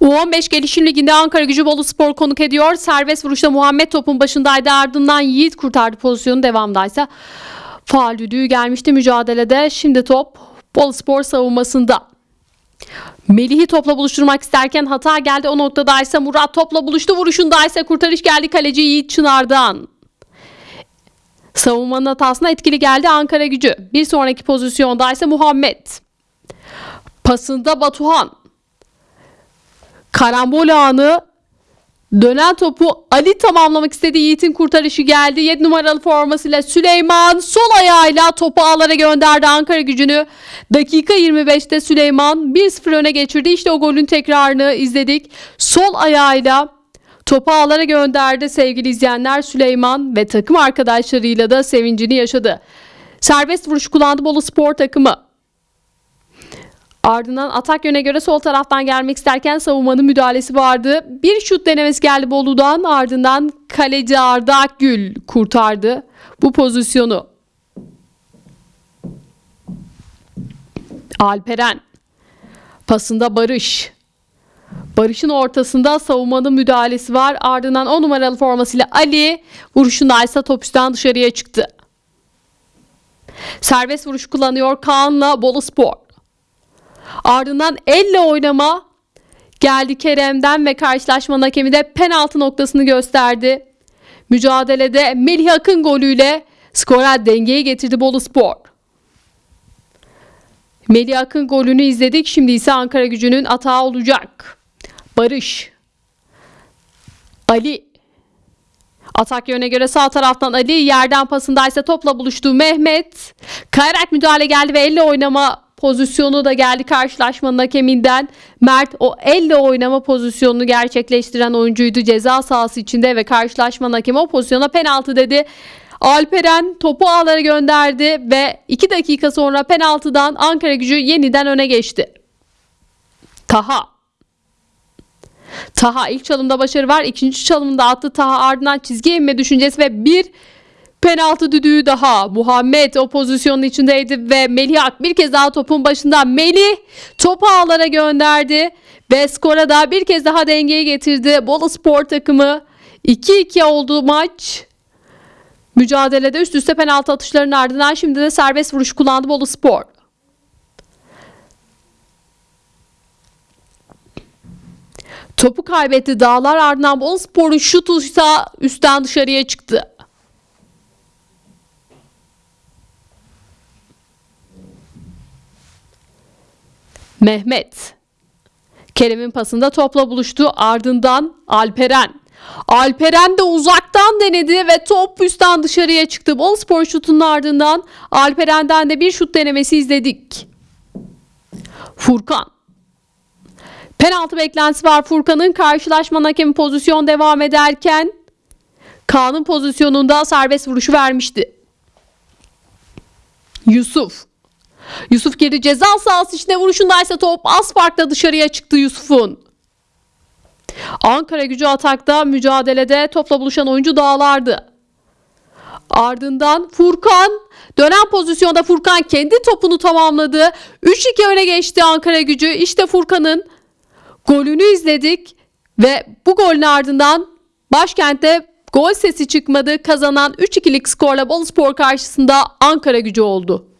U15 Gelişim Ligi'nde Ankara Gücü Bolu Spor konuk ediyor. Serbest vuruşta Muhammed topun başındaydı. Ardından Yiğit kurtardı pozisyonu. Devamdaysa faal düdüğü gelmişti mücadelede. Şimdi top Bolu Spor savunmasında. Melih'i topla buluşturmak isterken hata geldi. O noktada ise Murat topla buluştu. Vuruşunda ise kurtarış geldi kaleci Yiğit Çınar'dan. Savunmanın hatasına etkili geldi Ankara gücü. Bir sonraki pozisyonda ise Muhammed. Pasında Batuhan. Karambol anı dönen topu Ali tamamlamak istedi. Yiğit'in kurtarışı geldi. 7 numaralı formasıyla Süleyman sol ayağıyla topu ağlara gönderdi Ankara gücünü. Dakika 25'te Süleyman 1-0 öne geçirdi. İşte o golün tekrarını izledik. Sol ayağıyla topu ağlara gönderdi sevgili izleyenler Süleyman ve takım arkadaşlarıyla da sevincini yaşadı. Serbest vuruş kullandı Bolu Spor takımı. Ardından atak yöne göre sol taraftan gelmek isterken savunmanın müdahalesi vardı. Bir şut denemesi geldi Bolu'dan ardından kaleci Arda Akgül kurtardı bu pozisyonu. Alperen pasında Barış. Barış'ın ortasında savunmanın müdahalesi var. Ardından 10 numaralı formasıyla Ali vuruşunda ise top üstten dışarıya çıktı. Serbest vuruş kullanıyor Kaan'la Bolu Spor. Ardından elle oynama geldi Kerem'den ve karşılaşmanın hakemi de penaltı noktasını gösterdi. Mücadelede Melih Akın golüyle skora dengeyi getirdi Bolu Spor. Melih Akın golünü izledik. Şimdi ise Ankara gücünün atağı olacak. Barış. Ali. Atak yöne göre sağ taraftan Ali yerden pasındaysa topla buluştu Mehmet. Kayarak müdahale geldi ve elle oynama pozisyonu da geldi karşılaşmanın hakeminden. Mert o elle oynama pozisyonunu gerçekleştiren oyuncuydu ceza sahası içinde ve karşılaşmanın hakemi o pozisyona penaltı dedi. Alperen topu ağlara gönderdi ve 2 dakika sonra penaltıdan Ankara gücü yeniden öne geçti. Taha Taha ilk çalımda başarı var. ikinci çalımda attı Taha ardından çizgiye inme düşüncesi ve bir penaltı düdüğü daha. Muhammed o pozisyonun içindeydi ve Melih Ak bir kez daha topun başında. Melih topu ağlara gönderdi ve skora da bir kez daha dengeyi getirdi. Bolu Spor takımı 2-2 oldu maç. Mücadelede üst üste penaltı atışlarının ardından şimdi de serbest vuruş kullandı Bolu Spor. Topu kaybetti Dağlar ardından Bolu Spor'un şutu ise üstten dışarıya çıktı. Mehmet. Kerem'in pasında topla buluştu. Ardından Alperen. Alperen de uzaktan denedi ve top üstten dışarıya çıktı. Bol spor şutunun ardından Alperen'den de bir şut denemesi izledik. Furkan. Penaltı beklentisi var Furkan'ın. Karşılaşmanın hakemi pozisyon devam ederken Kaan'ın pozisyonunda serbest vuruşu vermişti. Yusuf. Yusuf girdi ceza sahası içinde vuruşundaysa top az farkla dışarıya çıktı Yusuf'un. Ankara gücü atakta mücadelede topla buluşan oyuncu dağlardı. Ardından Furkan dönen pozisyonda Furkan kendi topunu tamamladı. 3-2 öne geçti Ankara gücü. İşte Furkan'ın golünü izledik ve bu golün ardından başkentte gol sesi çıkmadı. Kazanan 3-2'lik skorla Bolu Spor karşısında Ankara gücü oldu.